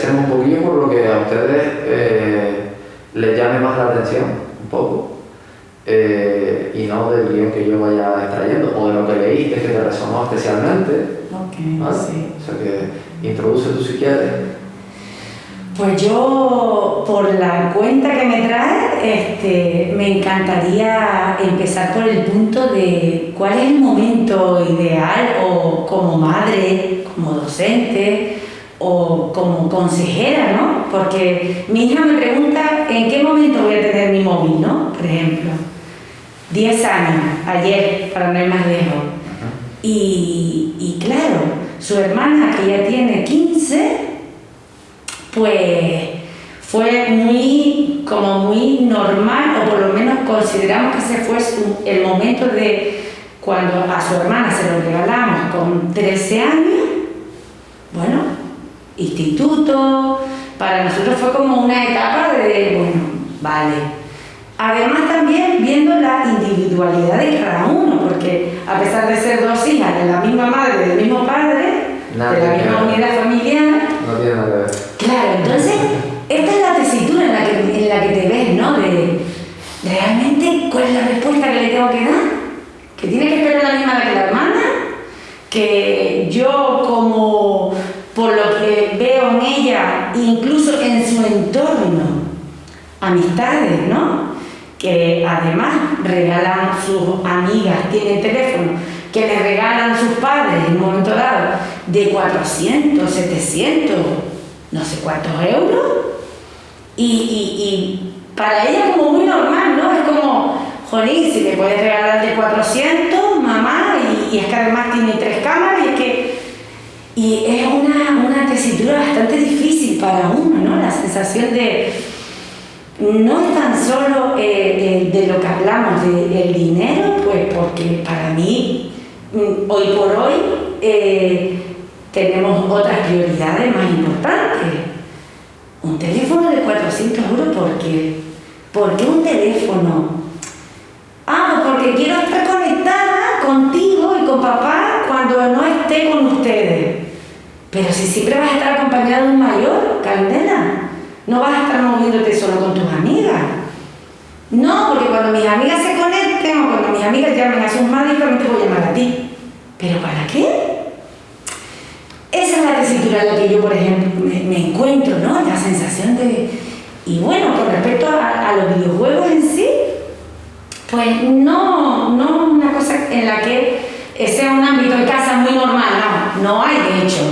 empecemos un poquillo por lo que a ustedes eh, les llame más la atención, un poco, eh, y no del guion que yo vaya extrayendo, o de lo que leíste que te resonó especialmente. Ok, sí. O sea que introduce tú si quieres. Pues yo, por la cuenta que me trae, este, me encantaría empezar por el punto de cuál es el momento ideal o como madre, como docente o como consejera, ¿no? Porque mi hija me pregunta en qué momento voy a tener mi móvil, ¿no? Por ejemplo, 10 años, ayer, para no ir más lejos. Y, y claro, su hermana que ya tiene 15, pues fue muy, como muy normal, o por lo menos consideramos que ese fue el momento de cuando a su hermana se lo regalamos con 13 años, bueno, instituto, para nosotros fue como una etapa de, bueno, vale. Además también viendo la individualidad de cada uno, porque a pesar de ser dos hijas de la misma madre, del mismo padre, de la misma unidad familiar, no tiene nada que ver. Claro, entonces, esta es la tesitura en la que, en la que te ves, ¿no? De, realmente, ¿cuál es la respuesta que le tengo que dar? ¿Que tiene que esperar la misma que la hermana? ¿Que yo como, por lo en ella, incluso en su entorno, amistades, ¿no? Que además regalan sus amigas, tienen teléfono, que le regalan sus padres en un momento dado de 400, 700, no sé cuántos euros. Y, y, para ella como muy normal, ¿no? Es como, jolín, si le puedes regalar de 400, mamá, y, es que además tiene tres cámaras, y es que... Y es una, una tesitura bastante difícil para uno, ¿no? La sensación de... No es tan solo eh, de, de, lo que hablamos del dinero, pues porque para mí, mm, hoy por hoy, eh, tenemos otras prioridades más importantes. Un teléfono de 400 euros, ¿por qué? ¿Por qué un teléfono? Ah, pues porque quiero estar conectada contigo y con papá cuando no esté con ustedes. Pero si siempre vas a estar acompañada de un mayor, Candela, no vas a estar moviéndote solo con tus amigas. No, porque cuando mis amigas se conecten o cuando mis amigas llamen a sus madres, yo te voy a llamar a ti. ¿Pero para qué? Esa es la tesitura en la que yo, por ejemplo, me, encuentro, ¿no? La sensación de... Y bueno, con respecto a, los videojuegos en sí, pues no, no una cosa en la que sea un ámbito de casa muy normal, no, no hay, de hecho.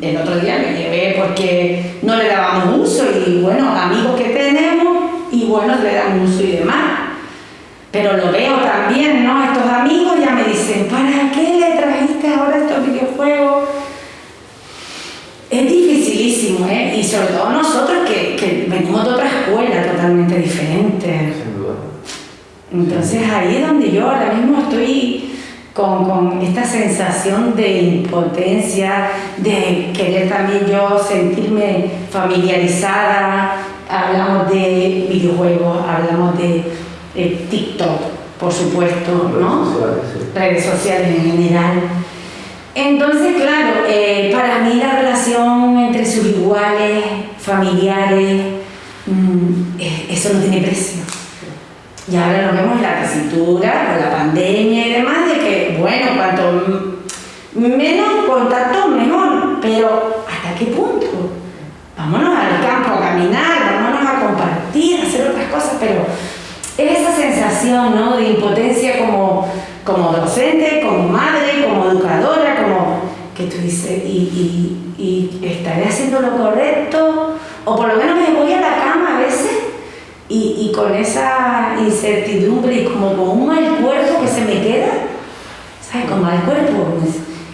El otro día me llevé porque no le dábamos uso y bueno, amigos que tenemos y bueno, le dan uso y demás. Pero lo veo también, ¿no? Estos amigos ya me dicen, ¿para qué le trajiste ahora estos videojuegos? Es dificilísimo, ¿eh? Y sobre todo nosotros que, que venimos de otra escuela totalmente diferente. Sin duda. Entonces ahí es donde yo ahora mismo estoy con, con, esta sensación de impotencia, de querer también yo sentirme familiarizada. Hablamos de videojuegos, hablamos de, TikTok, por supuesto, ¿no? Redes sociales en general entonces, claro, eh, para mí la relación entre sus iguales, familiares, mm, eh, eso no tiene precio. Y ahora lo vemos en la tesitura, con la pandemia y demás, de que, bueno, cuanto menos contacto, mejor. Pero, ¿hasta qué punto? Vámonos al campo a caminar, vámonos a compartir, a hacer otras cosas, pero es esa sensación ¿no? de impotencia como, como docente, como madre, como educadora, como que tú dices, y, estaré haciendo lo correcto, o por lo menos me voy a la cama a veces y, con esa incertidumbre y como con un mal cuerpo que se me queda, ¿sabes? Con mal cuerpo,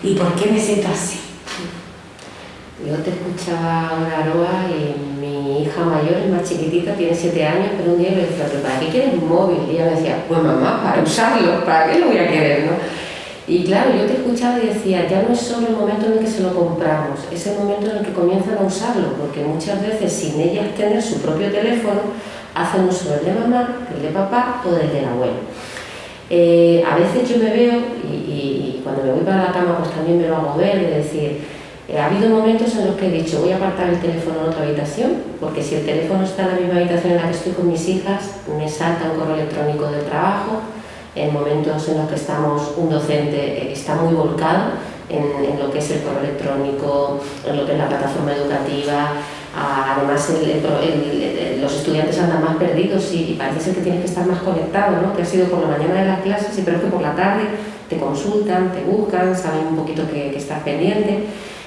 ¿y por qué me siento así? Yo te escuchaba ahora, Aroa, y mi hija mayor es más chiquitita, tiene 7 años, pero un día le decía, ¿pero para qué quieres un móvil? Y ella me decía, pues mamá, para usarlo, ¿para qué lo voy a querer? ¿no? Y claro, yo te escuchaba y decía, ya no es solo el momento en el que se lo compramos, es el momento en el que comienzan a usarlo, porque muchas veces sin ellas tener su propio teléfono, hacen uso del de mamá, del de papá o del de la abuela. Eh, a veces yo me veo, y, cuando me voy para la cama pues también me lo hago ver, es decir, eh, ha habido momentos en los que he dicho voy a apartar el teléfono en otra habitación, porque si el teléfono está en la misma habitación en la que estoy con mis hijas, me salta un correo electrónico del trabajo, en momentos en los que estamos, un docente está muy volcado en, lo que es el correo electrónico, en lo que es la plataforma educativa, además los estudiantes andan más perdidos y, parece ser que tienes que estar más conectado, ¿no? que ha sido por la mañana de las clases, y pero es que por la tarde te consultan, te buscan, saben un poquito que, que estás pendiente.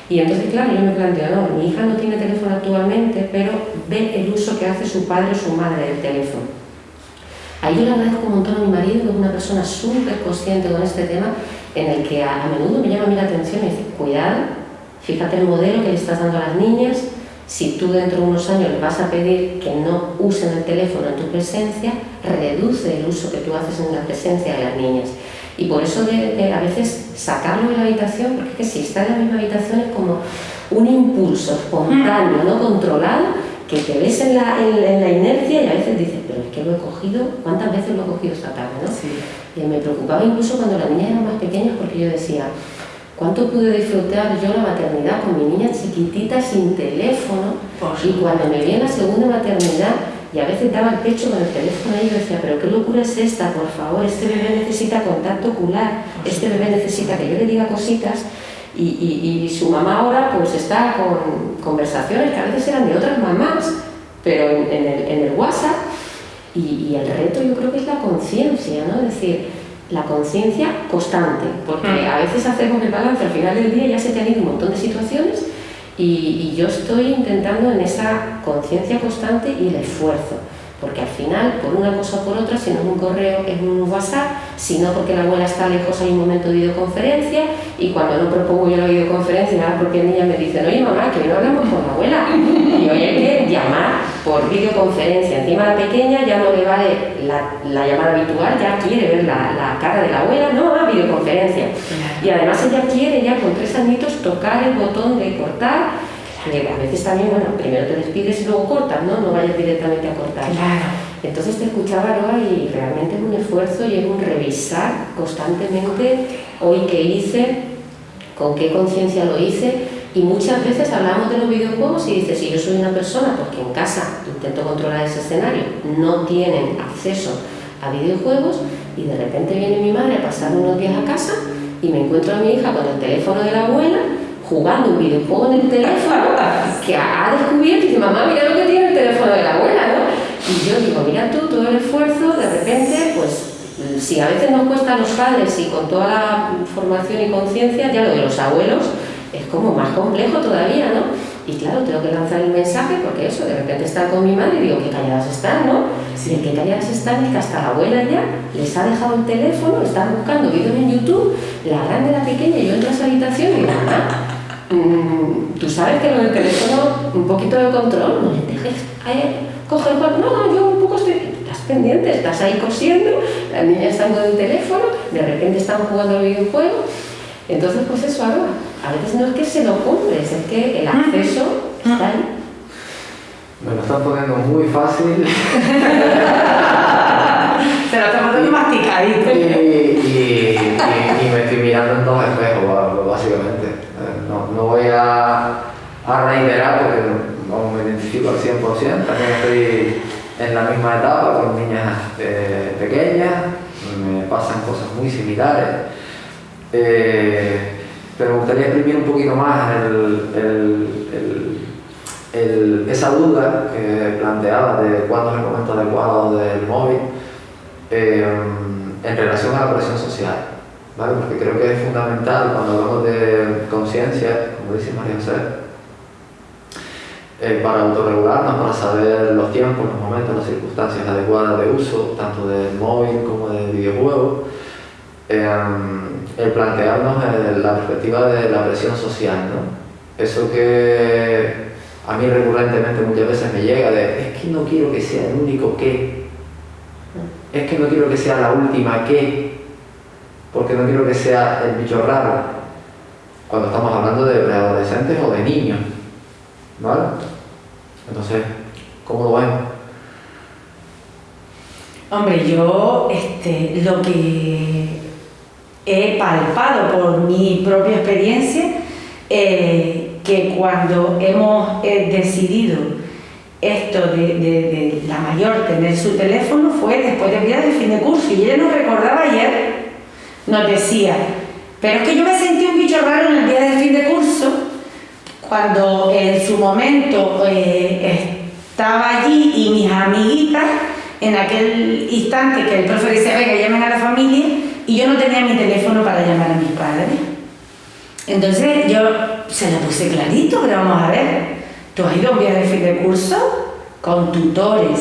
Y entonces, claro, yo me planteo, no, mi hija no tiene teléfono actualmente, pero ve el uso que hace su padre o su madre del teléfono. Ahí yo le agradezco un montón a mi marido, que es una persona súper consciente con este tema, en el que a, menudo me llama a mí la atención y dice, cuidado, fíjate el modelo que le estás dando a las niñas, si tú dentro de unos años le vas a pedir que no usen el teléfono en tu presencia, reduce el uso que tú haces en la presencia de las niñas. Y por eso de, a veces sacarlo de la habitación, porque es que si está en la misma habitación es como un impulso espontáneo, no controlado, que te ves en la, en, la, inercia y a veces dices, pero es que lo he cogido, ¿cuántas veces lo he cogido esta tarde? ¿no? Y me preocupaba incluso cuando las niñas eran más pequeñas porque yo decía, ¿cuánto pude disfrutar yo la maternidad con mi niña chiquitita sin teléfono? y cuando me vi en la segunda maternidad y a veces daba el pecho con el teléfono y yo decía, pero qué locura es esta, por favor, este bebé necesita contacto ocular, este bebé necesita que yo le diga cositas y, su mamá ahora pues está con conversaciones que a veces eran de otras mamás, pero en, el, WhatsApp. Y, el reto yo creo que es la conciencia, ¿no? Es decir, la conciencia constante, porque a veces hacemos el balance al final del día ya se te han ido un montón de situaciones y, y yo estoy intentando en esa conciencia constante y el esfuerzo porque al final, por una cosa o por otra, si no es un correo, es un WhatsApp, si no porque la abuela está lejos hay un momento de videoconferencia y cuando no propongo yo la videoconferencia, nada porque niñas me dicen, oye mamá, que no hablamos con la abuela y hoy hay que llamar por videoconferencia, encima la pequeña ya no le vale la, llamada habitual, ya quiere ver la, cara de la abuela, no, a videoconferencia y además ella quiere ya con tres añitos tocar el botón de cortar a veces también, bueno, primero te despides y luego cortas, ¿no? No vayas directamente a cortar. Claro. Entonces te escuchaba, Roa, y realmente es un esfuerzo y es un revisar constantemente hoy qué hice, con qué conciencia lo hice. Y muchas veces hablamos de los videojuegos y dices, si yo soy una persona porque en casa intento controlar ese escenario, no tienen acceso a videojuegos y de repente viene mi madre a pasar unos días a casa y me encuentro a mi hija con el teléfono de la abuela jugando un videojuego en el teléfono que ha descubierto y dice, mamá, mira lo que tiene el teléfono de la abuela, ¿no? Y yo digo, mira tú, todo el esfuerzo, de repente, pues si a veces nos cuesta a los padres y con toda la formación y conciencia, ya lo de los abuelos es como más complejo todavía, ¿no? Y claro, tengo que lanzar el mensaje porque eso, de repente estar con mi madre y digo, qué calladas están, ¿no? Sí. Y qué calladas están es que hasta la abuela ya les ha dejado el teléfono, están buscando vídeos en YouTube, la grande, la pequeña, y yo entro a esa habitación y digo, mamá, tú sabes que lo del teléfono, un poquito de control, no le dejes coger el no, no, yo un poco estoy, estás pendiente, estás ahí cosiendo, la niña está con el teléfono, de repente están jugando al videojuego, entonces pues eso ahora, a veces no es que se lo compres, es que el acceso está ahí. Me lo están poniendo muy fácil. Se lo están poniendo masticadito. Y, y, y, me estoy mirando en dos espejos, básicamente. No, voy a, reiterar porque no, me identifico al 100%, también estoy en la misma etapa con niñas eh, pequeñas, me pasan cosas muy similares, eh, pero me gustaría exprimir un poquito más esa duda que planteaba de cuándo es el momento adecuado del móvil eh, en relación a la presión social porque creo que es fundamental cuando hablamos de conciencia, como dice María José, eh, para autorregularnos, para saber los tiempos, los momentos, las circunstancias adecuadas de uso, tanto del móvil como del videojuego, em, el plantearnos la perspectiva de la presión social. ¿no? Eso que a mí recurrentemente muchas veces me llega de, es que no quiero que sea el único que, es que no quiero que sea la última que, porque no quiero que sea el bicho raro, cuando estamos hablando de preadolescentes o de niños, ¿vale? Entonces, ¿cómo lo ven? Hombre, yo este, lo que he palpado por mi propia experiencia, eh, que cuando hemos eh, decidido esto de, la mayor tener su teléfono fue después del día de fin de curso y ella nos recordaba ayer, nos decía, pero es que yo me sentí un bicho raro en el día del fin de curso cuando en su momento eh, estaba allí y mis amiguitas en aquel instante que el profe decía, venga, llamen a la familia, y yo no tenía mi teléfono para llamar a mis padres. Entonces yo se lo puse clarito, pero vamos a ver, tú has ido a un viaje de fin curso con tutores,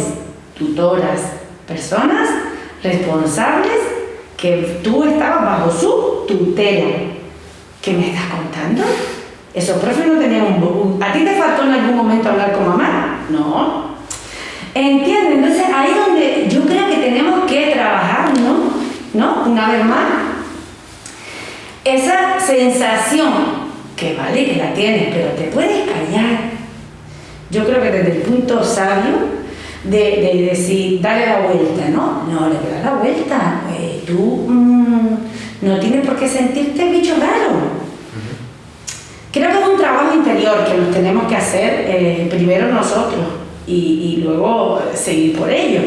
tutoras, personas responsables que tú estabas bajo su tutela. ¿Qué me estás contando? Esos profes no tenían un... ¿A ti te faltó en algún momento hablar con mamá? No, ¿Entiendes? Entonces ahí donde yo creo que tenemos que trabajar, ¿no? ¿No? Una vez más. Esa sensación, que vale que la tienes, pero te puedes callar. Yo creo que desde el punto sabio de, decir, dale la vuelta, ¿no? No, le dar la vuelta. Pues, tú mm, no tienes por qué sentirte bicho raro. Creo que es un trabajo interior que nos tenemos que hacer eh, primero nosotros y, luego seguir por ello.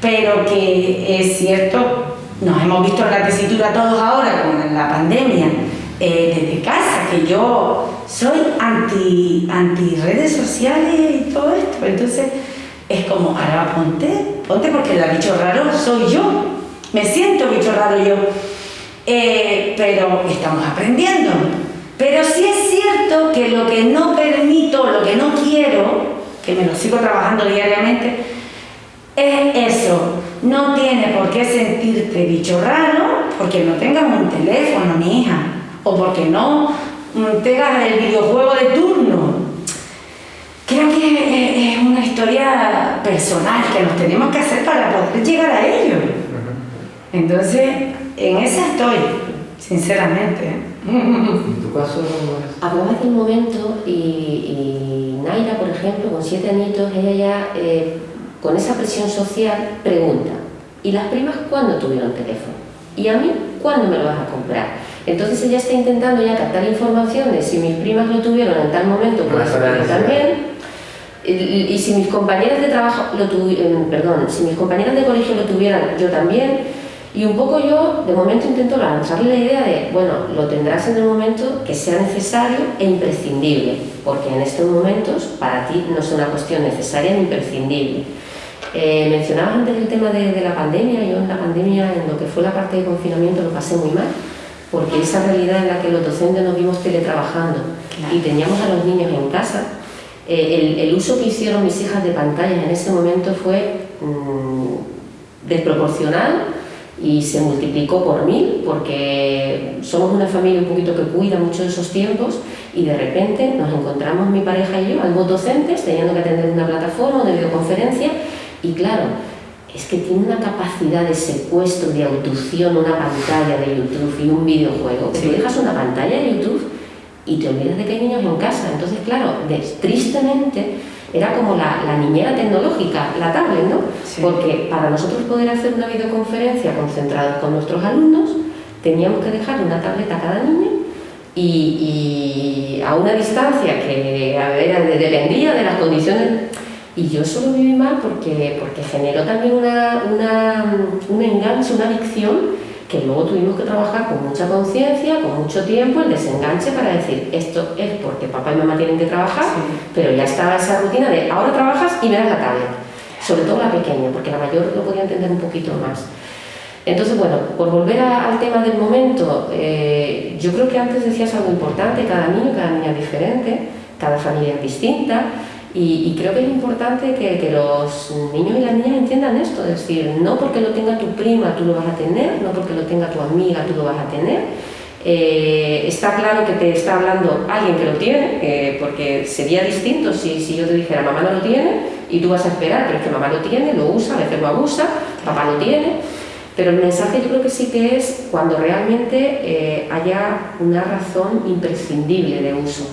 Pero que es cierto, nos hemos visto en la tesitura todos ahora con la pandemia, eh, desde casa, que yo soy anti, anti redes sociales y todo esto. Entonces es como, ahora ponte, ponte porque el bicho raro soy yo. Me siento bicho raro yo. Eh, pero estamos aprendiendo. Pero sí es cierto que lo que no permito, lo que no quiero, que me lo sigo trabajando diariamente, es eso. No tiene por qué sentirte bicho raro porque no tengas un teléfono, mi hija, o porque no tengas el videojuego de turno. Creo que es una historia personal que nos tenemos que hacer para poder llegar a ello. Entonces, en esa estoy, sinceramente. ¿En tu caso Hablabas del momento y Naira, por ejemplo, con siete añitos, ella ya eh, con esa presión social pregunta, ¿y las primas cuándo tuvieron teléfono? ¿Y a mí cuándo me lo vas a comprar? Entonces ella está intentando ya captar información de si mis primas lo tuvieron en tal momento, pues también. Y, y, si mis compañeras de trabajo lo tuvieron, eh, perdón, si mis compañeras de colegio lo tuvieran, yo también y un poco yo, de momento, intento lanzarle la idea de, bueno, lo tendrás en el momento que sea necesario e imprescindible, porque en estos momentos para ti no es una cuestión necesaria ni imprescindible. Eh, mencionabas antes el tema de, la pandemia, yo en la pandemia, en lo que fue la parte de confinamiento, lo pasé muy mal, porque esa realidad en la que los docentes nos vimos teletrabajando y teníamos a los niños en casa, eh, el, uso que hicieron mis hijas de pantalla en ese momento fue mm, desproporcional y se multiplicó por mil porque somos una familia un poquito que cuida mucho de esos tiempos y de repente nos encontramos mi pareja y yo, ambos docentes, teniendo que atender una plataforma, una videoconferencia y claro, es que tiene una capacidad de secuestro, de autución, una pantalla de YouTube y un videojuego, que dejas una pantalla de YouTube y te olvidas de que hay niños en casa. Entonces, claro, tristemente era como la, niñera tecnológica, la tablet, ¿no? Porque para nosotros poder hacer una videoconferencia concentrada con nuestros alumnos, teníamos que dejar una tableta a cada niño y, a una distancia que era, dependía de las condiciones. Y yo solo viví mal porque, porque generó también una, una, un enganche, una adicción que luego tuvimos que trabajar con mucha conciencia, con mucho tiempo, el desenganche para decir, esto es porque papá y mamá tienen que trabajar, pero ya estaba esa rutina de ahora trabajas y me das la tablet, sobre todo la pequeña, porque la mayor lo podía entender un poquito más. Entonces, bueno, por volver al tema del momento, eh, yo creo que antes decías algo importante, cada niño, cada niña es diferente, cada familia es distinta, y, creo que es importante que, los niños y las niñas entiendan esto, es decir, no porque lo tenga tu prima tú lo vas a tener, no porque lo tenga tu amiga tú lo vas a tener. Eh, está claro que te está hablando alguien que lo tiene, eh, porque sería distinto si, si yo te dijera mamá no lo tiene y tú vas a esperar, pero es que mamá lo tiene, lo usa, a veces lo abusa, papá lo tiene. Pero el mensaje yo creo que sí que es cuando realmente eh, haya una razón imprescindible de uso.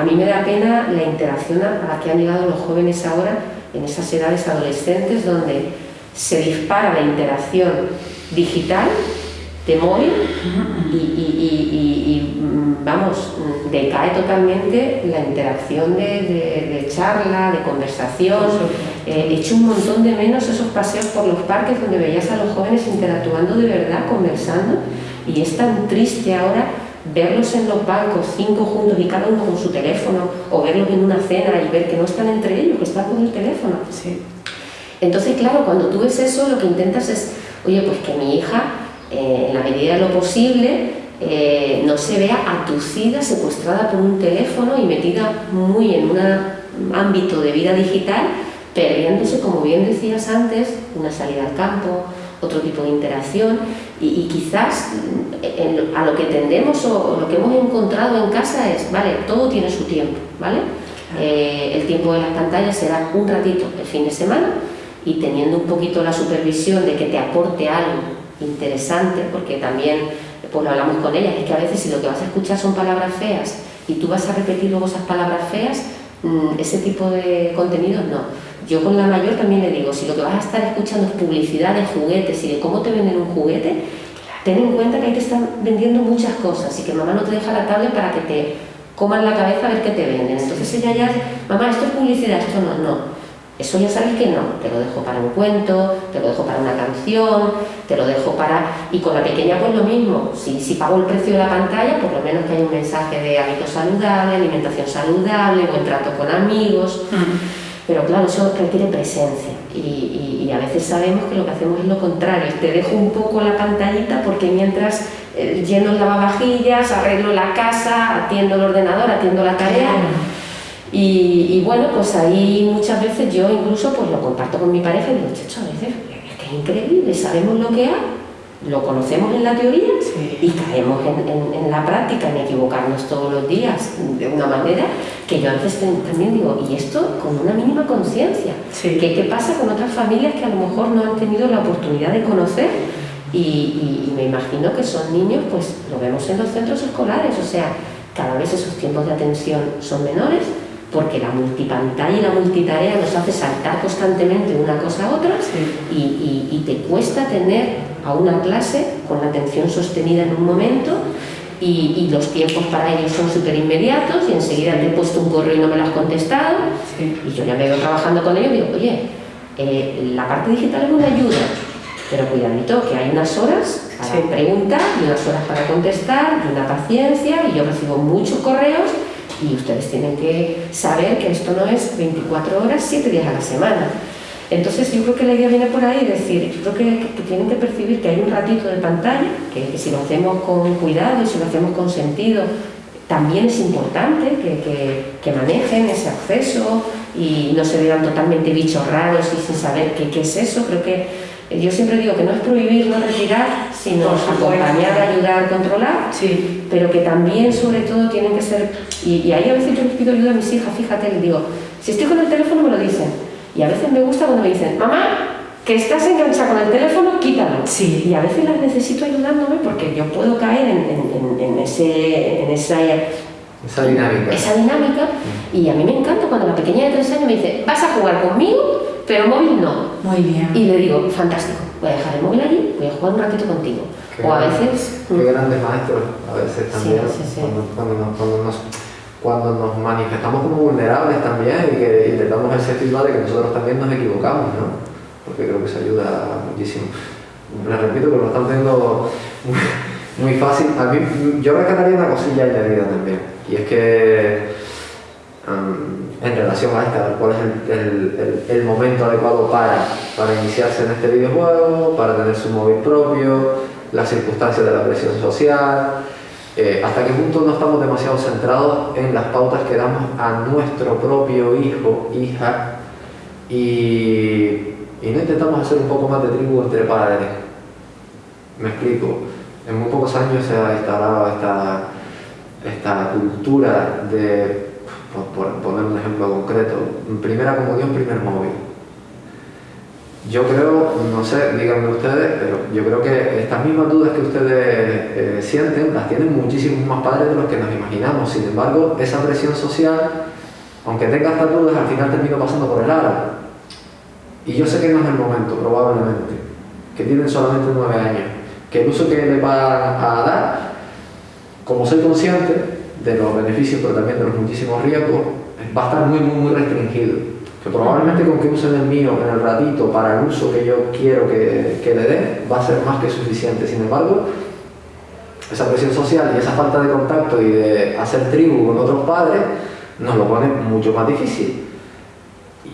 A mí me da pena la interacción a la que han llegado los jóvenes ahora en esas edades adolescentes donde se dispara la interacción digital de móvil y, mm, vamos, decae totalmente la interacción de, charla, de conversación. Eh, he hecho un montón de menos esos paseos por los parques donde veías a los jóvenes interactuando de verdad, conversando, y es tan triste ahora verlos en los bancos, cinco juntos y cada uno con su teléfono, o verlos en una cena y ver que no están entre ellos, que están con el teléfono. Sí. Entonces, claro, cuando tú ves eso, lo que intentas es, oye, pues que mi hija, eh, en la medida de lo posible, eh, no se vea atucida, secuestrada por un teléfono y metida muy en un ámbito de vida digital, perdiéndose, como bien decías antes, una salida al campo, otro tipo de interacción y, quizás mm, a lo que tendemos o, lo que hemos encontrado en casa es, vale, todo tiene su tiempo, ¿vale? Eh, el tiempo de las pantallas será un ratito el fin de semana y teniendo un poquito la supervisión de que te aporte algo interesante, porque también pues lo hablamos con ellas, es que a veces si lo que vas a escuchar son palabras feas y tú vas a repetir luego esas palabras feas, mm, ese tipo de contenidos no yo con la mayor también le digo, si lo que vas a estar escuchando es publicidad de juguetes y de cómo te venden un juguete, ten en cuenta que ahí te están vendiendo muchas cosas y que mamá no te deja la tablet para que te coman la cabeza a ver qué te venden. Entonces ella ya, mamá, esto es publicidad, esto no, no. Eso ya sabes que no, te lo dejo para un cuento, te lo dejo para una canción, te lo dejo para... Y con la pequeña pues lo mismo, si, si pago el precio de la pantalla, por lo menos que haya un mensaje de hábitos saludables, alimentación saludable, buen trato con amigos... Pero claro, eso requiere presencia y, a veces sabemos que lo que hacemos es lo contrario. Te dejo un poco la pantallita porque mientras eh, lleno el lavavajillas, arreglo la casa, atiendo el ordenador, atiendo la tarea. Y, bueno, pues ahí muchas veces yo incluso pues lo comparto con mi pareja y digo, chacho, a veces es que es increíble, sabemos lo que hay lo conocemos en la teoría y caemos en, la práctica, en equivocarnos todos los días de una manera que yo a veces también digo, y esto con una mínima conciencia. ¿Qué, pasa con otras familias que a lo mejor no han tenido la oportunidad de conocer? Y, me imagino que son niños, pues lo vemos en los centros escolares, o sea, cada vez esos tiempos de atención son menores, porque la multipantalla y la multitarea nos hace saltar constantemente de una cosa a otra y, te cuesta tener a una clase con la atención sostenida en un momento y, los tiempos para ellos son súper inmediatos y enseguida te he puesto un correo y no me lo has contestado. Y yo ya me veo trabajando con ellos y digo, oye, eh, la parte digital es una ayuda, pero cuidadito que hay unas horas para preguntar y unas horas para contestar y una paciencia y yo recibo muchos correos y ustedes tienen que saber que esto no es 24 horas, 7 días a la semana. Entonces yo creo que la idea viene por ahí, es decir, yo creo que, tienen que percibir que hay un ratito de pantalla, que, si lo hacemos con cuidado y si lo hacemos con sentido, también es importante que, que, manejen ese acceso y no se vean totalmente bichos raros y sin saber qué, qué es eso. Creo que yo siempre digo que no es prohibir, no retirar, sino acompañar, ayudar, controlar, sí. pero que también, sobre todo, tienen que ser. Y, ahí a veces yo les pido ayuda a mis hijas, fíjate, les digo, si estoy con el teléfono me lo dicen. Y a veces me gusta cuando me dicen, mamá, que estás enganchada con el teléfono, quítalo. Sí. Y a veces las necesito ayudándome porque yo puedo caer en, ese, en esa, esa dinámica. Esa dinámica. Mm. Y a mí me encanta cuando la pequeña de tres años me dice, vas a jugar conmigo pero móvil no. Muy bien. Y le digo, fantástico, voy a dejar el móvil allí, voy a jugar un ratito contigo. o a veces... Qué grandes maestros, a veces también, Cuando, nos, cuando, nos, cuando, nos, manifestamos como vulnerables también y que intentamos ese feedback de que nosotros también nos equivocamos, ¿no? Porque creo que eso ayuda muchísimo. Les repito que lo están viendo muy, fácil. A mí, yo rescataría una cosilla añadida también, y es que en relación a esta, cuál es el, el, momento adecuado para, para iniciarse en este videojuego, para tener su móvil propio, las circunstancias de la presión social, eh, hasta qué punto no estamos demasiado centrados en las pautas que damos a nuestro propio hijo, hija, y, y no intentamos hacer un poco más de tribu entre padres. Me explico. En muy pocos años se ha instalado esta, esta cultura de, por, poner un ejemplo concreto, primera comunión, primer móvil. Yo creo, no sé, díganme ustedes, pero yo creo que estas mismas dudas que ustedes eh, sienten las tienen muchísimos más padres de los que nos imaginamos. Sin embargo, esa presión social, aunque tenga estas dudas, al final termina pasando por el aro. Y yo sé que no es el momento, probablemente, que tienen solamente nueve años, que el uso que le va a dar, como soy consciente de los beneficios, pero también de los muchísimos riesgos, va a estar muy, muy, muy restringido. Que probablemente con que usen el mío en el ratito para el uso que yo quiero que, que le dé, va a ser más que suficiente. Sin embargo, esa presión social y esa falta de contacto y de hacer tribu con otros padres nos lo pone mucho más difícil.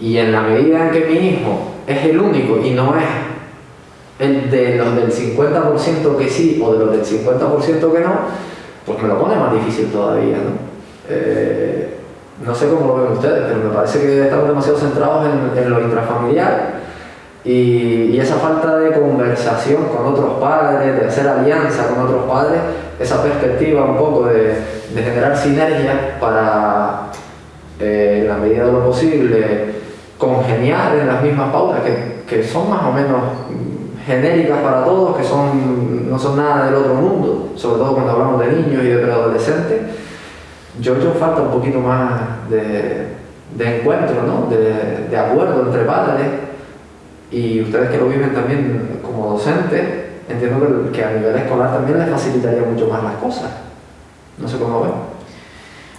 Y en la medida en que mi hijo es el único y no es el de los del 50% que sí o de los del 50% que no, pues me lo pone más difícil todavía, ¿no? Eh, no sé cómo lo ven ustedes, pero me parece que estamos demasiado centrados en, lo intrafamiliar y, esa falta de conversación con otros padres, de hacer alianza con otros padres, esa perspectiva un poco de, generar sinergia para, eh, en la medida de lo posible, congeniar en las mismas pautas que, que, son más o menos genéricas para todos, que son, no son nada del otro mundo, sobre todo cuando hablamos de niños y de preadolescentes, yo creo falta un poquito más de, de encuentro, ¿no? de, de, acuerdo entre padres y ustedes que lo viven también como docentes, entiendo que, que a nivel escolar también les facilitaría mucho más las cosas. No sé cómo ven.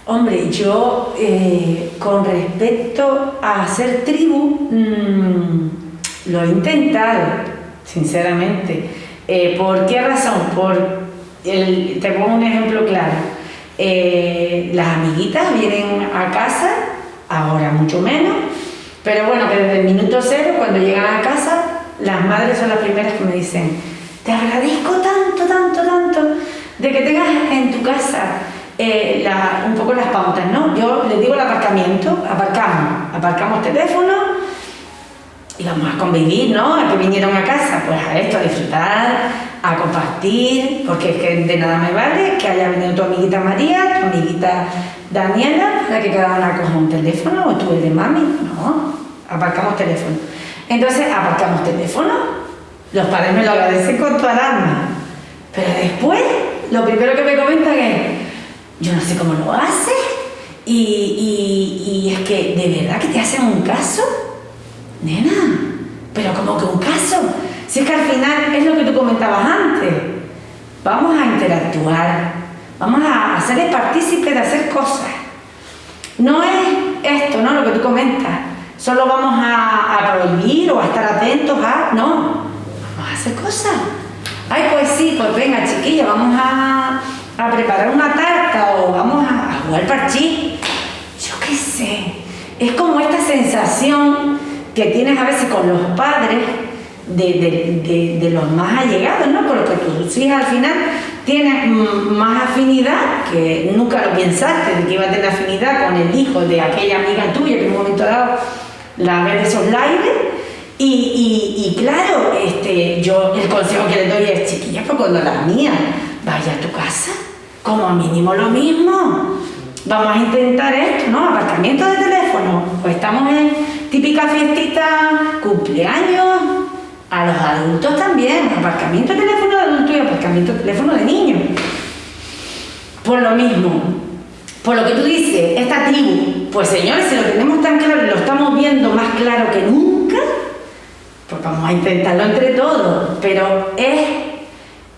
Hombre, yo eh, con respecto a hacer tribu, mmm, lo he intentado, sinceramente. Eh, ¿Por qué razón? Por te pongo un ejemplo claro. Eh, las amiguitas vienen a casa, ahora mucho menos, pero bueno, que desde el minuto cero, cuando llegan a casa, las madres son las primeras que me dicen, te agradezco tanto, tanto, tanto, de que tengas en tu casa eh, un poco las pautas, ¿no? Yo les digo el aparcamiento, aparcamos, aparcamos teléfono y vamos a convivir, ¿no? A que vinieron a casa, pues a esto, a disfrutar, a compartir, porque es que de nada me vale que haya venido tu amiguita María, tu amiguita Daniela, para que cada una coja un teléfono, o tú el de mami, no, aparcamos teléfono. Entonces, aparcamos teléfono, los padres me lo agradecen con el alma, pero después, lo primero que me comentan es, yo no sé cómo lo hace y, es que de verdad que te hacen un caso, nena, pero como que un caso, si es que al final es lo que tú comentabas antes, vamos a interactuar, vamos a hacerle partícipe de hacer cosas. No es esto, ¿no? Lo que tú comentas, solo vamos a, a prohibir o a estar atentos a, no, vamos a hacer cosas. Ay, pues sí, pues venga chiquilla, vamos a a preparar una tarta o vamos a, jugar parchí. Yo qué sé. Es como esta sensación que tienes a veces con los padres de, los más allegados, ¿no? Porque tus hijas al final tienen más afinidad, que nunca lo pensaste, de que iba a tener afinidad con el hijo de aquella amiga tuya que en un momento dado la ve de esos aires. Y, y, claro, este, yo el consejo que le doy es, chiquilla, pues cuando la mía vaya a tu casa, como mínimo lo mismo. Vamos a intentar esto, ¿no? Aparcamiento de teléfono. Pues estamos en típica fiestita, cumpleaños, a los adultos también. Aparcamiento de teléfono de adultos y aparcamiento de teléfono de niños. Por lo mismo. Por lo que tú dices, esta tribu, pues señores, si lo tenemos tan claro y lo estamos viendo más claro que nunca, pues vamos a intentarlo entre todos. Pero es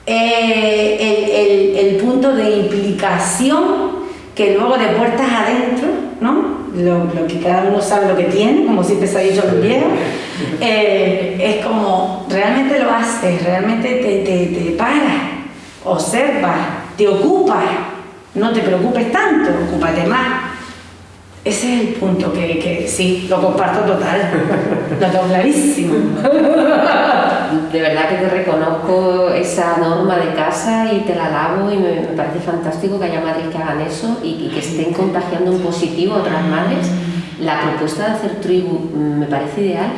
eh, el, punto de implicación que luego de puertas adentro, ¿no? Lo, que cada uno sabe lo que tiene, como siempre se ha dicho el viejo, eh, es como realmente lo haces, realmente te, te, te paras, observas, te ocupas, no te preocupes tanto, ocúpate más. Ese es el punto que, que sí, lo comparto total, lo tengo clarísimo. De verdad que te reconozco esa norma de casa y te la lavo y me, parece fantástico que haya madres que hagan eso y, que estén contagiando un positivo a otras madres. La propuesta de hacer tribu mm, me parece ideal,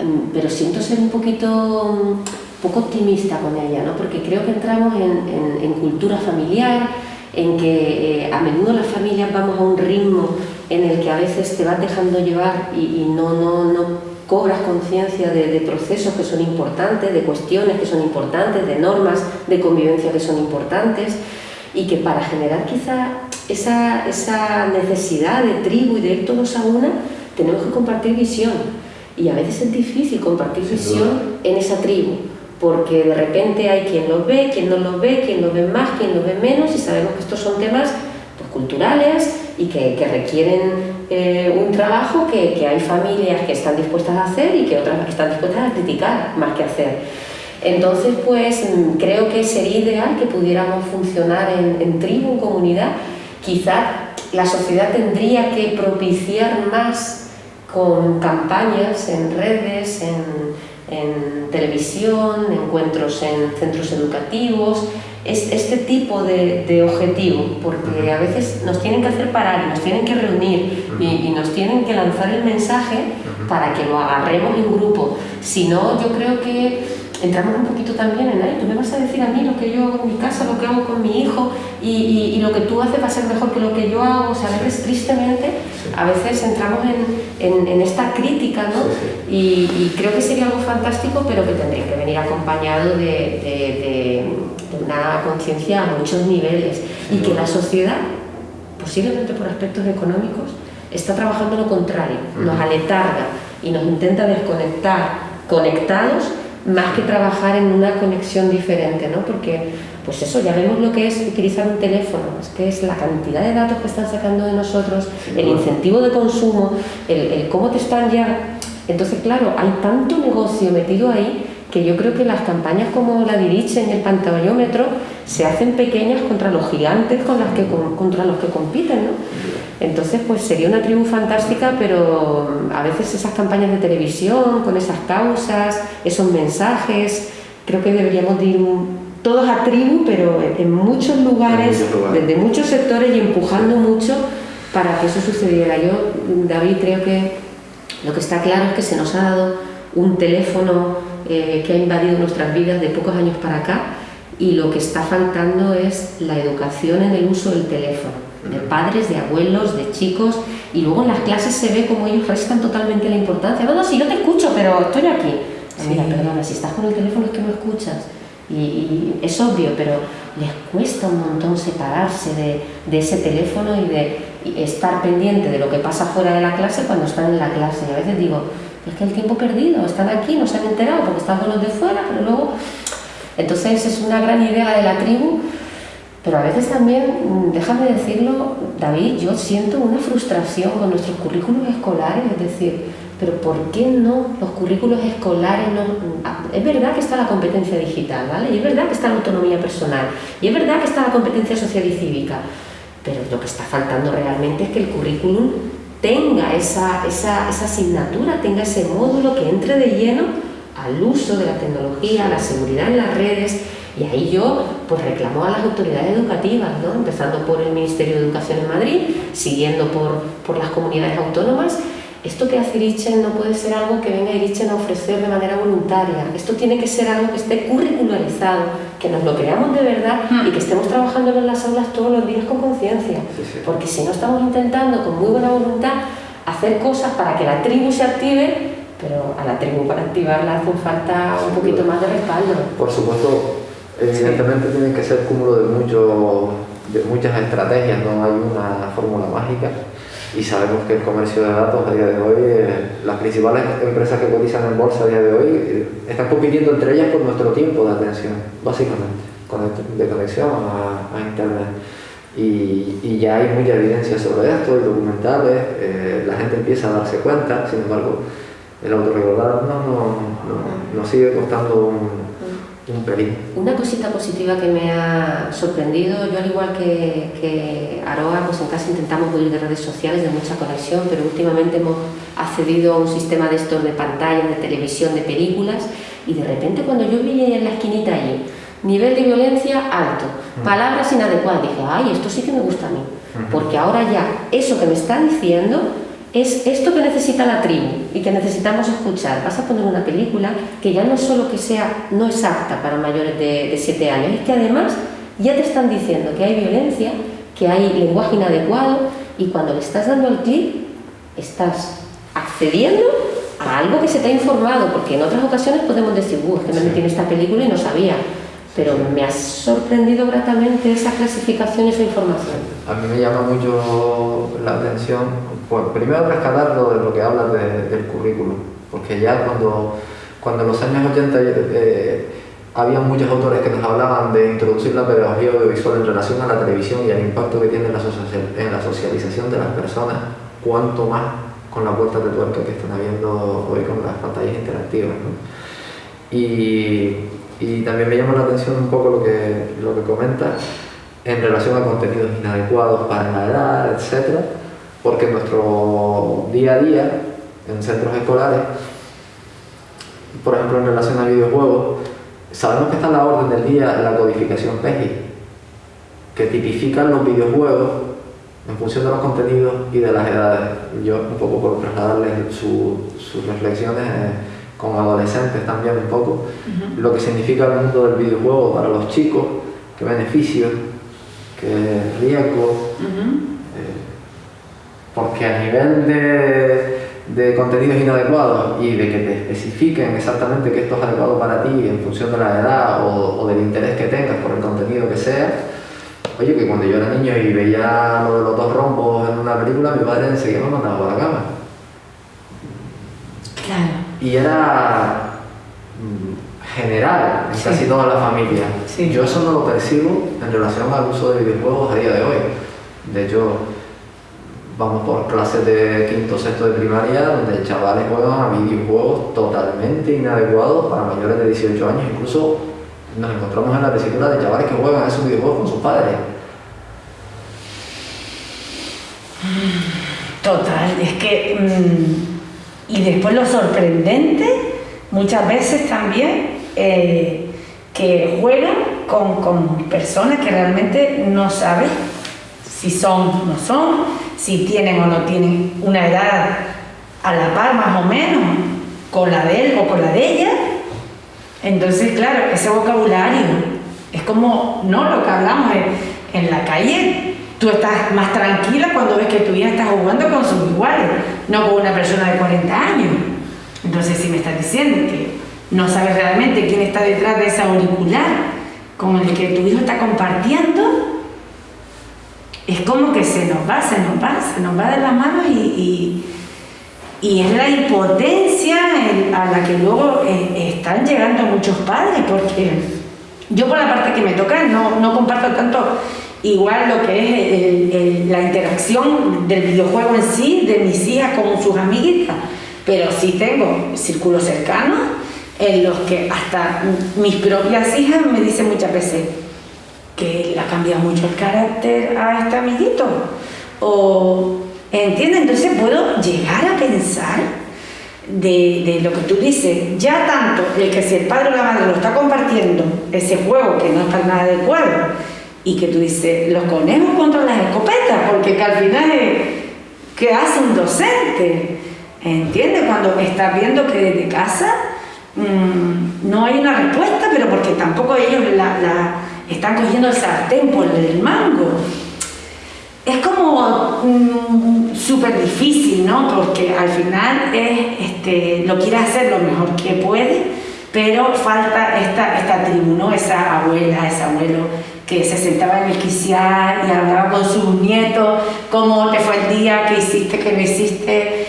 mm, pero siento ser un poquito poco optimista con ella, ¿no? porque creo que entramos en, cultura familiar, en que eh, a menudo las familias vamos a un ritmo en el que a veces te vas dejando llevar y, no, no, no, cobras conciencia de, procesos que son importantes, de cuestiones que son importantes, de normas de convivencia que son importantes y que para generar quizá esa, esa necesidad de tribu y de ir todos a una, tenemos que compartir visión. Y a veces es difícil compartir visión en esa tribu porque de repente hay quien los ve, quien no los ve, quien los ve más, quien los ve menos, y sabemos que estos son temas pues, culturales y que, requieren eh, un trabajo que, que, hay familias que están dispuestas a hacer y que otras que están dispuestas a criticar más que hacer. Entonces, pues creo que sería ideal que pudiéramos funcionar en, en tribu, en comunidad. Quizá la sociedad tendría que propiciar más con campañas en redes, en, en televisión, encuentros en centros educativos, este tipo de, de, objetivo, porque a veces nos tienen que hacer parar, nos tienen que reunir y, nos tienen que lanzar el mensaje para que lo agarremos en grupo. Si no, yo creo que entramos un poquito también en, ahí, tú me vas a decir a mí lo que yo hago en mi casa, lo que hago con mi hijo y, y, lo que tú haces va a ser mejor que lo que yo hago. O sea, a veces tristemente, a veces entramos en, en, en esta crítica, ¿no? Y, y, creo que sería algo fantástico, pero que tendría que venir acompañado de, de, de una conciencia a muchos niveles. Y que la sociedad, posiblemente por aspectos económicos, está trabajando lo contrario, nos aletarga y nos intenta desconectar conectados más que trabajar en una conexión diferente, ¿no? Porque, pues eso, ya vemos lo que es utilizar un teléfono, es que es la cantidad de datos que están sacando de nosotros, el incentivo de consumo, el, cómo te están ya... Entonces, claro, hay tanto negocio metido ahí que yo creo que las campañas como la Diriche en el pantallómetro se hacen pequeñas contra los gigantes con las que, contra los que compiten, ¿no? Entonces, pues sería una tribu fantástica, pero mm, a veces esas campañas de televisión, con esas causas, esos mensajes, creo que deberíamos ir todos a tribu, pero en muchos lugares, desde muchos sectores y empujando mucho para que eso sucediera. Yo, David, creo que lo que está claro es que se nos ha dado un teléfono eh, que ha invadido nuestras vidas de pocos años para acá y lo que está faltando es la educación en el uso del teléfono de padres, de abuelos, de chicos, y luego en las clases se ve como ellos restan totalmente la importancia. No, no, si yo te escucho, pero estoy aquí. Mira, perdona, si estás con el teléfono es que no escuchas. Y, es obvio, pero les cuesta un montón separarse de, de ese teléfono y de estar pendiente de lo que pasa fuera de la clase cuando están en la clase. Y a veces digo, es que el tiempo perdido, están aquí, no se han enterado porque están con los de fuera, pero luego... Entonces es una gran idea de la tribu pero a veces también, mm, déjame decirlo, David, yo siento una frustración con nuestros currículos escolares, es decir, pero ¿por qué no los currículos escolares? No, mm, es verdad que está la competencia digital, ¿vale? Y es verdad que está la autonomía personal, y es verdad que está la competencia social y cívica, pero lo que está faltando realmente es que el currículum tenga esa, esa, esa asignatura, tenga ese módulo que entre de lleno al uso de la tecnología, a la seguridad en las redes, y ahí yo pues reclamo a las autoridades educativas, ¿no? empezando por el Ministerio de Educación en Madrid, siguiendo por, por las comunidades autónomas. Esto que hace Irichen no puede ser algo que venga Irichen a ofrecer de manera voluntaria. Esto tiene que ser algo que esté curricularizado, que nos lo creamos de verdad y que estemos trabajando en las aulas todos los días con conciencia. Porque si no estamos intentando con muy buena voluntad hacer cosas para que la tribu se active, pero a la tribu para activarla hace falta un poquito más de respaldo. Por supuesto, Evidentemente tiene que ser cúmulo de, mucho, de muchas estrategias, no hay una fórmula mágica y sabemos que el comercio de datos a día de hoy, eh, las principales empresas que cotizan en bolsa a día de hoy eh, están compitiendo entre ellas por nuestro tiempo de atención, básicamente, de conexión a, Internet. Y, y, ya hay mucha evidencia sobre esto, y documentales, eh, la gente empieza a darse cuenta, sin embargo, el autorregular no, no, no, nos sigue costando un, una cosita positiva que me ha sorprendido, yo al igual que, que Aroa, pues en casa intentamos huir de redes sociales, de mucha conexión, pero últimamente hemos accedido a un sistema de estos de pantalla, de televisión, de películas, y de repente cuando yo vi en la esquinita allí, nivel de violencia alto, mm. palabras inadecuadas, dije, ay, esto sí que me gusta a mí, porque ahora ya eso que me está diciendo es esto que necesita la tribu y que necesitamos escuchar. Vas a poner una película que ya no solo que sea no es apta para mayores de 7 años, es que además ya te están diciendo que hay violencia, que hay lenguaje inadecuado y cuando le estás dando el clic estás accediendo a algo que se te ha informado, porque en otras ocasiones podemos decir, es que me metí en esta película y no sabía pero me ha sorprendido gratamente esa clasificación y esa información. A mí me llama mucho la atención, pues, primero rescatar lo de lo que hablas del currículum, porque ya cuando, cuando en los años 80 eh, había muchos autores que nos hablaban de introducir la pedagogía audiovisual en relación a la televisión y al impacto que tiene en la, en la socialización de las personas, cuanto más con la puerta de tuerca que están habiendo hoy con las pantallas interactivas. ¿no? Y y también me llama la atención un poco lo que, lo que comenta en relación a contenidos inadecuados para la edad, etc. Porque en nuestro día a día, en centros escolares, por ejemplo en relación a videojuegos, sabemos que está en la orden del día la codificación PEGI, que tipifican los videojuegos en función de los contenidos y de las edades. Yo, un poco por trasladarles sus reflexiones con adolescentes también un poco, lo que significa el mundo del videojuego para los chicos, qué beneficios, qué riesgos, eh, porque a nivel de, de, contenidos inadecuados y de que te especifiquen exactamente que esto es adecuado para ti en función de la edad o, o del interés que tengas por el contenido que sea, oye, que cuando yo era niño y veía lo de los dos rombos en una película, mi padre enseguida me mandaba para la cama. Claro y era mm, general en casi toda la familia. Yo eso no lo percibo en relación al uso de videojuegos a día de hoy. De hecho, vamos por clases de quinto sexto de primaria donde chavales juegan a videojuegos totalmente inadecuados para mayores de 18 años. Incluso nos encontramos en la tesitura de chavales que juegan a esos videojuegos con sus padres. Total, es que... Mm, y después lo sorprendente, muchas veces también, eh, que juegan con, personas que realmente no saben si son o no son, si tienen o no tienen una edad a la par más o menos con la de él o con la de ella. Entonces, claro, ese vocabulario es como, no lo que hablamos en la calle, Tú estás más tranquila cuando ves que tu hija está jugando con sus iguales, no con una persona de 40 años. Entonces, si me estás diciendo que no sabes realmente quién está detrás de esa auricular con el que tu hijo está compartiendo, es como que se nos va, se nos va, se nos va de las manos y, y, es la impotencia a la que luego eh, están llegando muchos padres, porque yo por la parte que me toca no, no comparto tanto igual lo que es la interacción del videojuego en sí, de mis hijas con sus amiguitas, pero sí tengo círculos cercanos en los que hasta mis propias hijas me dicen muchas veces que le ha cambiado mucho el carácter a este amiguito. O, ¿entiendes? Entonces puedo llegar a pensar de, de, lo que tú dices, ya tanto el que si el padre o la madre lo está compartiendo, ese juego que no está nada adecuado, y que tú dices, los conejos contra las escopetas, porque que al final ¿qué hace un docente? ¿Entiendes? Cuando estás viendo que desde casa mm, no hay una respuesta, pero porque tampoco ellos la, están cogiendo el sartén por el mango. Es como mm, súper difícil, ¿no? Porque al final es, este, lo quiere hacer lo mejor que puede, pero falta esta, esta tribu, ¿no? Esa abuela, ese abuelo que se sentaba en el quiciar y hablaba con sus nietos, cómo te fue el día, qué hiciste, qué no hiciste,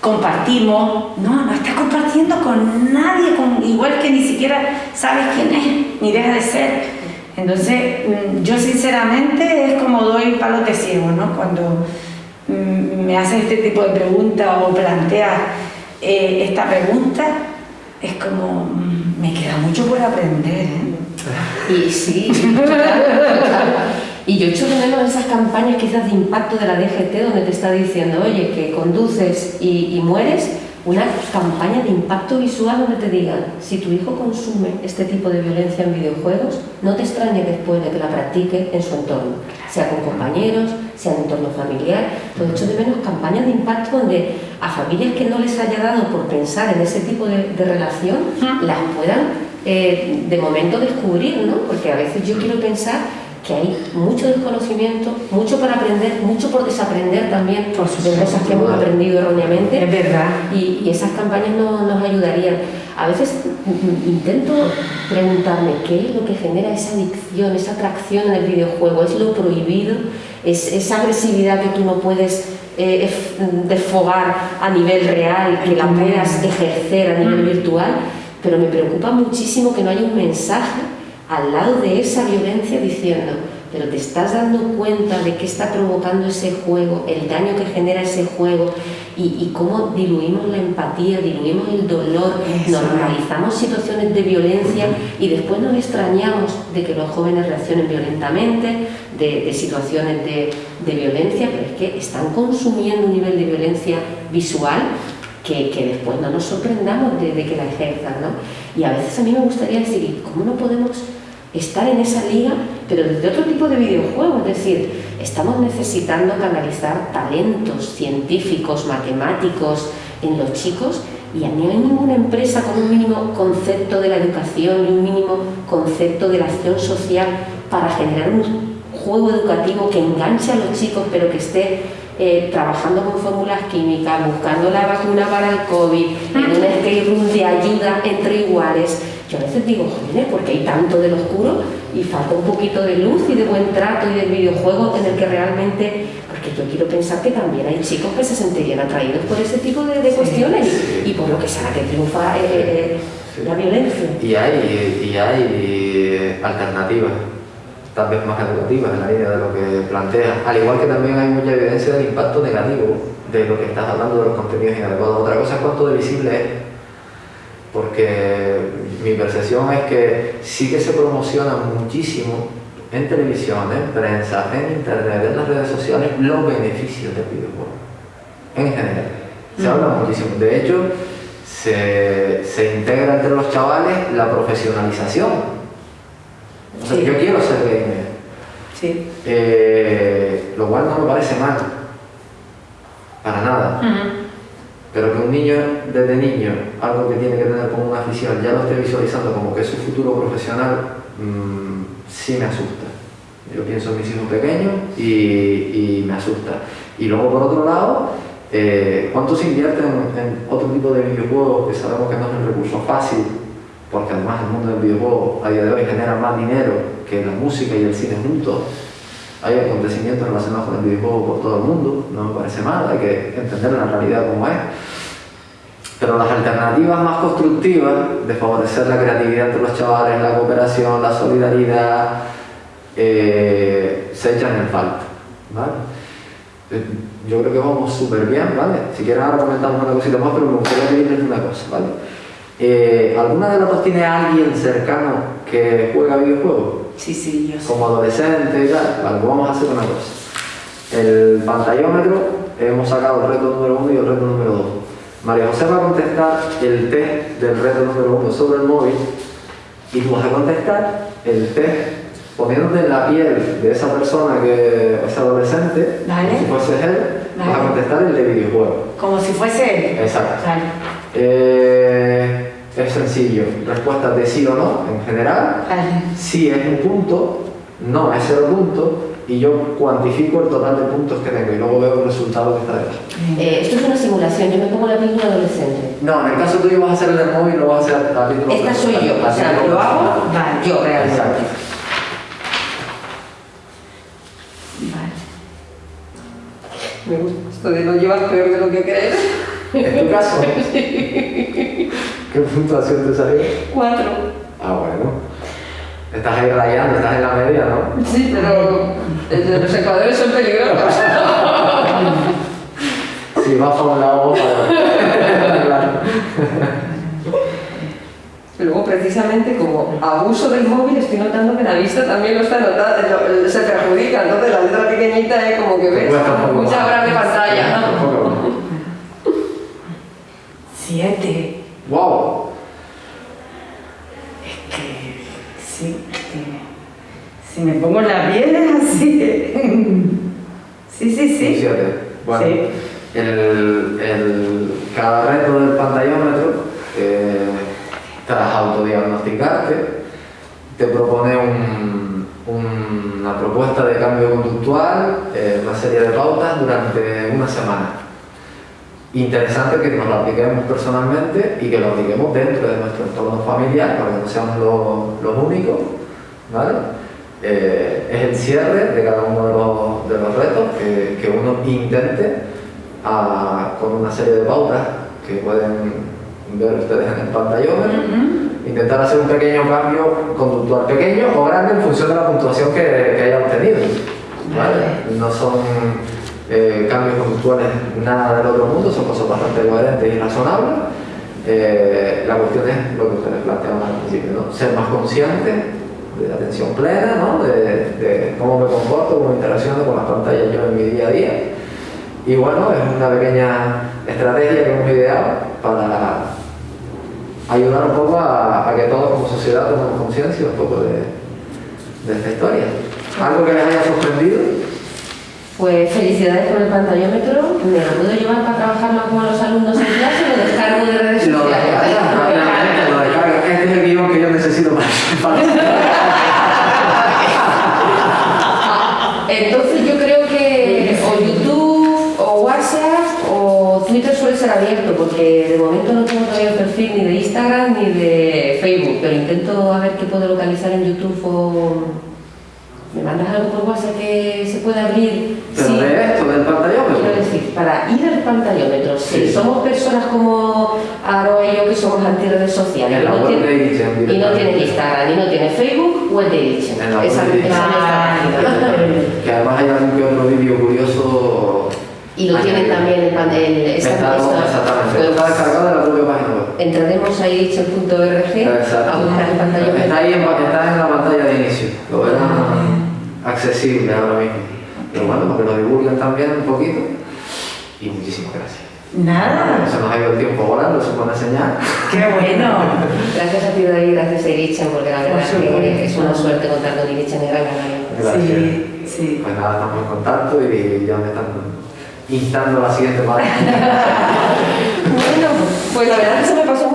compartimos. No, no está compartiendo con nadie, con, igual que ni siquiera sabes quién es, ni deja de ser. Entonces, mm, yo sinceramente es como doy palo de ciego, ¿no? Cuando mm, me hacen este tipo de preguntas o planteas eh, esta pregunta, es como, mm, me queda mucho por aprender, ¿eh? Y sí, Y yo echo de menos esas campañas quizás de impacto de la DGT donde te está diciendo, oye, que conduces y, mueres, una campaña de impacto visual donde te digan, si tu hijo consume este tipo de violencia en videojuegos, no te extrañe después de que la practique en su entorno, sea con compañeros, sea en entorno familiar. Todo hecho de menos campañas de impacto donde a familias que no les haya dado por pensar en ese tipo de, relación, las puedan eh, de momento descubrir, ¿no? Porque a veces yo quiero pensar que hay mucho desconocimiento, mucho para aprender, mucho por desaprender también por de cosas que hemos aprendido erróneamente. Es verdad. Y, esas campañas no, nos ayudarían. A veces intento preguntarme qué es lo que genera esa adicción, esa atracción en el videojuego. ¿Es lo prohibido? ¿Es esa agresividad que tú no puedes eh, desfogar a nivel real, que la puedas ejercer a nivel mm. virtual? Pero me preocupa muchísimo que no haya un mensaje al lado de esa violencia diciendo, pero te estás dando cuenta de qué está provocando ese juego, el daño que genera ese juego y, cómo diluimos la empatía, diluimos el dolor, normalizamos situaciones de violencia y después nos extrañamos de que los jóvenes reaccionen violentamente, de, situaciones de, violencia, pero es que están consumiendo un nivel de violencia visual que, después no nos sorprendamos de, que la ejerzan. ¿no? Y a veces a mí me gustaría decir, ¿cómo no podemos estar en esa liga, pero desde otro tipo de videojuego, es decir, estamos necesitando canalizar talentos científicos, matemáticos en los chicos y a mí no hay ninguna empresa con un mínimo concepto de la educación y un mínimo concepto de la acción social para generar un juego educativo que enganche a los chicos pero que esté eh, trabajando con fórmulas químicas, buscando la vacuna para el COVID, en un escape room de ayuda entre iguales, yo a veces digo, joder, porque hay tanto del oscuro y falta un poquito de luz y de buen trato y del videojuego en el que realmente, porque yo quiero pensar que también hay chicos que se sentirían atraídos por ese tipo de, cuestiones y por lo que sea que triunfa eh, eh, la violencia. Y hay, y hay alternativas vez más educativas en la línea de lo que plantea, al igual que también hay mucha evidencia del impacto negativo de lo que estás hablando de los contenidos inadecuados. Otra cosa es cuánto de visible es porque mi percepción es que sí que se promociona muchísimo en televisión, en prensa, en internet, en las redes sociales, los beneficios del videojuego, en general. Se habla muchísimo. De hecho, se, integra entre los chavales la profesionalización. Yo quiero ser. Sí. Eh, lo cual no me parece mal. Para nada. Pero que un niño desde niño, algo que tiene que tener como una afición, ya lo esté visualizando como que es su futuro profesional, mmm, sí me asusta. Yo pienso en mis hijos pequeños y, me asusta. Y luego por otro lado, eh, ¿cuánto se invierte en, otro tipo de videojuegos que sabemos que no es un recurso fácil? Porque además el mundo del videojuego a día de hoy genera más dinero que la música y el cine juntos hay acontecimientos relacionados con el videojuego por todo el mundo, no me parece mal, hay que entender la realidad como es. Pero las alternativas más constructivas de favorecer la creatividad entre los chavales, la cooperación, la solidaridad, eh, se echan en falta. ¿vale? Eh, yo creo que vamos súper bien, ¿vale? Si quieren ahora comentamos una cosita más, pero me gustaría pedirles una cosa, ¿vale? Eh, ¿Alguna de las dos tiene alguien cercano que juega videojuegos? Sí, sí, yo Como adolescente y tal. Vale, pues vamos a hacer una cosa. El pantallómetro, hemos sacado el reto número uno y el reto número dos. María José va a contestar el test del reto número uno sobre el móvil y tú vas a contestar el test poniéndote en la piel de esa persona que es adolescente, como si fuese él, vas a contestar el de videojuego. Como si fuese él. Exacto. Eh, es sencillo, respuestas de sí o no en general. Sí es un punto, no es cero puntos y yo cuantifico el total de puntos que tengo y luego veo el resultado que está detrás. Eh, esto es una simulación, yo me pongo la piel de adolescente. No, en el caso tuyo vas a hacer el del móvil, no vas a hacer la piel Esta soy yo, o sea, lo hago vale, yo realmente. Exacto. Vale. Me gusta esto de no llevar peor de lo que crees. ¿En tu caso? ¿Qué puntuación te salió? Cuatro. Ah, bueno. Estás ahí rayando, estás en la media, ¿no? Sí, pero los ecuadores son peligrosos. Si vas para un lado, claro. Luego, precisamente, como abuso del móvil, estoy notando que la vista también lo está notando, se perjudica. Entonces, la letra pequeñita es como que ves muchas horas de pantalla. ¿no? Siete. ¡Wow! Es que, sí, que si me pongo la piel es así. Sí, sí, sí. Bueno, Sí. el, el- cada reto del pantallómetro, eh, tras autodiagnosticarte, te propone un- una propuesta de cambio conductual, eh, una serie de pautas durante una semana. Interesante que nos lo apliquemos personalmente y que lo apliquemos dentro de nuestro entorno familiar para que no seamos los, los únicos, ¿vale? Eh, es el cierre de cada uno de los, de los retos que, que uno intente a- con una serie de pautas que pueden ver ustedes en el pantallómetro Ujú. intentar hacer un pequeño cambio conductual, pequeño o grande en función de la puntuación que, que haya obtenido. ¿vale? No son eh, cambios conductuales nada del otro mundo, son cosas bastante coherentes y razonables. Eh, la cuestión es lo que ustedes planteaban al principio, ¿no? ser más consciente de la atención plena, ¿no? de, de cómo me comporto, cómo interacciono con las pantallas yo en mi día a día. Y bueno, es una pequeña estrategia que hemos ideado para ayudar un poco a, a que todos como sociedad tomemos conciencia un poco de, de esta historia. ¿Algo que les haya sorprendido? Pues felicidades con el pantallómetro. ¿Me lo puedo llevar para trabajarlo con los alumnos en clase o descargo de redes sociales? rápidamente, lo descargas. Este es el guion que yo necesito para... Entonces yo creo que o YouTube o WhatsApp o Twitter suele ser abierto porque de momento no tengo todavía el perfil ni de Instagram ni de Facebook, pero intento a ver qué puedo localizar en YouTube o me mandas algo por WhatsApp que se pueda abrir. Pero Sí. de esto, del pantallómetro. Quiero decir, para ir al pantallómetro, si Sí. Somos personas como Aro y yo que somos antirredes sociales En la no, web tiene- de Irichen, y no tienes Instagram y no tienes Facebook, web de Irichen. En la web Esa, de Irichen. esa es nuestra página. Que además hay algún que otro vídeo curioso. Y lo tienen también el, el esa- exactamente. Está descargado de la propia página web. entraremos a Exacto. a buscar el pantallómetro. Está ahí en, está en la pantalla de inicio. Lo verán accesible ahora mismo. Pero bueno, para que lo divulguen también un poquito. Y muchísimas gracias. Nada. Se nos ha ido el tiempo volando, eso es buena señal. Qué bueno. Gracias a ti David, gracias a Irichen, porque la verdad es que es una suerte contar con Irichen en Gran Canaria. Gracias. Sí, sí. Pues nada, estamos en contacto y ya me están instando a la siguiente parte. Bueno, pues la verdad es que se me pasó